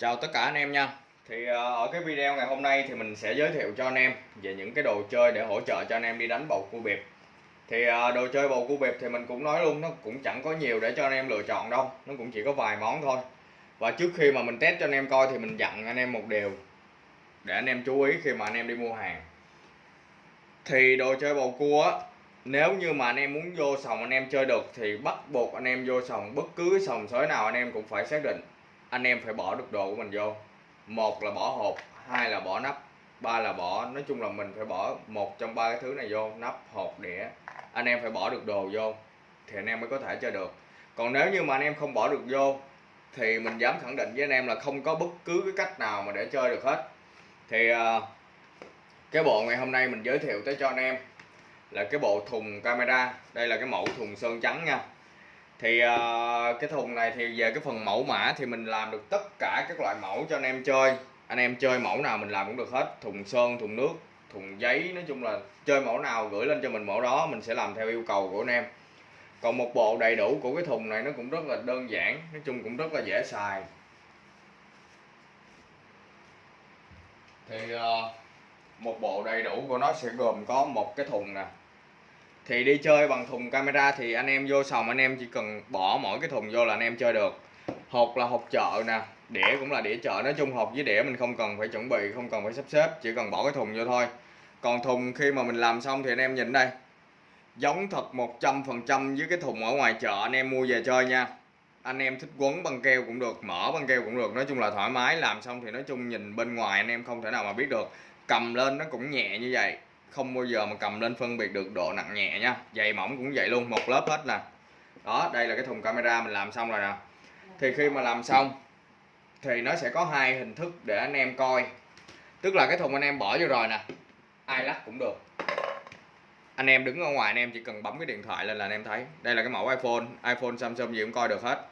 Chào tất cả anh em nha Thì ở cái video ngày hôm nay thì mình sẽ giới thiệu cho anh em về những cái đồ chơi để hỗ trợ cho anh em đi đánh bầu cua bịp Thì đồ chơi bầu cua bịp thì mình cũng nói luôn nó cũng chẳng có nhiều để cho anh em lựa chọn đâu Nó cũng chỉ có vài món thôi Và trước khi mà mình test cho anh em coi thì mình dặn anh em một điều Để anh em chú ý khi mà anh em đi mua hàng Thì đồ chơi bầu cua á nếu như mà anh em muốn vô sòng anh em chơi được thì bắt buộc anh em vô sòng bất cứ sòng sới nào anh em cũng phải xác định anh em phải bỏ được đồ của mình vô. Một là bỏ hộp hai là bỏ nắp ba là bỏ nói chung là mình phải bỏ một trong ba cái thứ này vô nắp hộp đĩa. Anh em phải bỏ được đồ vô thì anh em mới có thể chơi được. Còn nếu như mà anh em không bỏ được vô thì mình dám khẳng định với anh em là không có bất cứ cái cách nào mà để chơi được hết. Thì uh, cái bộ ngày hôm nay mình giới thiệu tới cho anh em là cái bộ thùng camera. Đây là cái mẫu thùng sơn trắng nha thì uh, cái thùng này thì về cái phần mẫu mã thì mình làm được tất cả các loại mẫu cho anh em chơi. Anh em chơi mẫu nào mình làm cũng được hết. Thùng sơn thùng nước thùng giấy nói chung là chơi mẫu nào gửi lên cho mình mẫu đó mình sẽ làm theo yêu cầu của anh em. Còn một bộ đầy đủ của cái thùng này nó cũng rất là đơn giản nói chung cũng rất là dễ xài. Thì uh, một bộ đầy đủ của nó sẽ gồm có một cái thùng nè thì đi chơi bằng thùng camera thì anh em vô sòng, anh em chỉ cần bỏ mỗi cái thùng vô là anh em chơi được. Hộp là hộp chợ nè, đĩa cũng là đĩa chợ. Nói chung hộp với đĩa mình không cần phải chuẩn bị, không cần phải sắp xếp, chỉ cần bỏ cái thùng vô thôi. Còn thùng khi mà mình làm xong thì anh em nhìn đây. Giống thật 100% với cái thùng ở ngoài chợ anh em mua về chơi nha. Anh em thích quấn băng keo cũng được, mở băng keo cũng được. Nói chung là thoải mái, làm xong thì nói chung nhìn bên ngoài anh em không thể nào mà biết được. Cầm lên nó cũng nhẹ như vậy không bao giờ mà cầm lên phân biệt được độ nặng nhẹ nha. Dày mỏng cũng vậy luôn, một lớp hết nè. Đó, đây là cái thùng camera mình làm xong rồi nè. Thì khi mà làm xong, thì nó sẽ có hai hình thức để anh em coi. Tức là cái thùng anh em bỏ vô rồi nè. Ai lắc cũng được. Anh em đứng ở ngoài, anh em chỉ cần bấm cái điện thoại lên là anh em thấy. Đây là cái mẫu iPhone. iPhone, Samsung gì cũng coi được hết.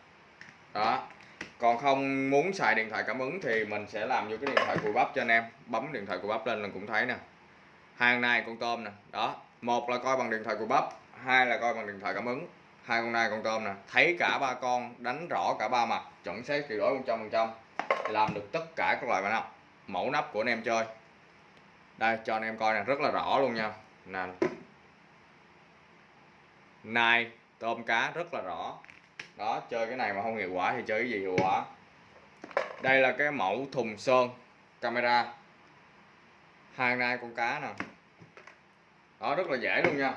Đó. Còn không muốn xài điện thoại cảm ứng thì mình sẽ làm vô cái điện thoại cùi bắp cho anh em. Bấm điện thoại cùi bắp lên là cũng thấy nè hàng này con tôm nè. Đó, một là coi bằng điện thoại của bắp, hai là coi bằng điện thoại cảm ứng. Hai con này con tôm nè. Thấy cả ba con, đánh rõ cả ba mặt, chuẩn xác tuyệt đối 100 phần trăm làm được tất cả các loại nắp. Mẫu nắp của anh em chơi. Đây, cho anh em coi nè, rất là rõ luôn nha. Nè. Nai tôm cá, rất là rõ. Đó, chơi cái này mà không hiệu quả thì chơi cái gì hiệu quả? Đây là cái mẫu thùng sơn camera. Hai nai con cá nè đó, rất là dễ luôn nha.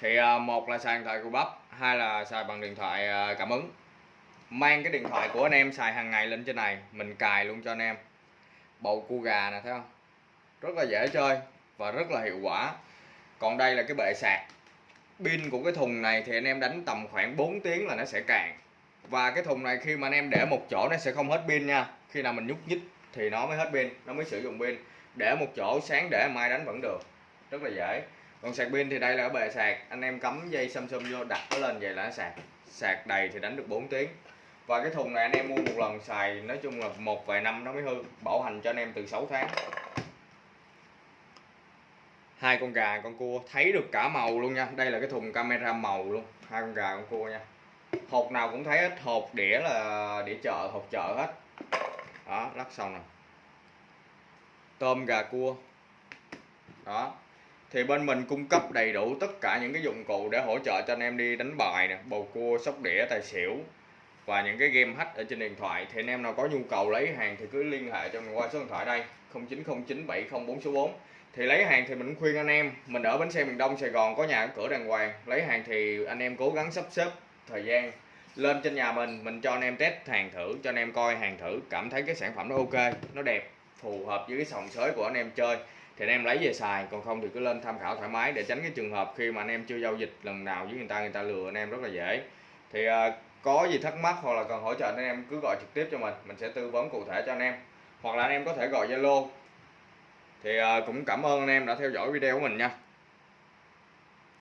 Thì à, một là xài điện thoại của bắp, hai là xài bằng điện thoại à, cảm ứng. Mang cái điện thoại của anh em xài hàng ngày lên trên này, mình cài luôn cho anh em. Bầu cua gà nè, thấy không? Rất là dễ chơi và rất là hiệu quả. Còn đây là cái bệ sạc. Pin của cái thùng này thì anh em đánh tầm khoảng 4 tiếng là nó sẽ cạn. Và cái thùng này khi mà anh em để một chỗ nó sẽ không hết pin nha. Khi nào mình nhúc nhích thì nó mới hết pin, nó mới sử dụng pin. Để một chỗ, sáng để mai đánh vẫn được rất là dễ. Còn sạc pin thì đây là ở bề sạc. Anh em cắm dây Samsung vô, đặt nó lên vậy là nó sạc. Sạc đầy thì đánh được 4 tiếng. Và cái thùng này anh em mua một lần xài nói chung là một vài năm nó mới hư, bảo hành cho anh em từ 6 tháng. Hai con gà, con cua, thấy được cả màu luôn nha. Đây là cái thùng camera màu luôn, hai con gà, con cua nha. Hộp nào cũng thấy hết, hộp đĩa là đĩa chợ, hộp chợ hết. Đó lắc xong rồi. Tôm, gà, cua. Đó thì bên mình cung cấp đầy đủ tất cả những cái dụng cụ để hỗ trợ cho anh em đi đánh bài nè, bầu cua, sóc đĩa, tài xỉu và những cái game hack ở trên điện thoại. Thì anh em nào có nhu cầu lấy hàng thì cứ liên hệ cho mình qua số điện thoại đây 09097044 số 4 thì lấy hàng thì mình khuyên anh em, mình ở bến xe miền Đông, Sài Gòn có nhà cửa đàng hoàng, lấy hàng thì anh em cố gắng sắp xếp thời gian lên trên nhà mình mình cho anh em test hàng thử, cho anh em coi hàng thử, cảm thấy cái sản phẩm nó ok, nó đẹp, phù hợp với cái sòng sới của anh em chơi thì anh em lấy về xài còn không thì cứ lên tham khảo thoải mái để tránh cái trường hợp khi mà anh em chưa giao dịch lần nào với người ta người ta lừa anh em rất là dễ. Thì uh, có gì thắc mắc hoặc là cần hỗ trợ anh em cứ gọi trực tiếp cho mình mình sẽ tư vấn cụ thể cho anh em. Hoặc là anh em có thể gọi zalo. Thì uh, cũng cảm ơn anh em đã theo dõi video của mình nha.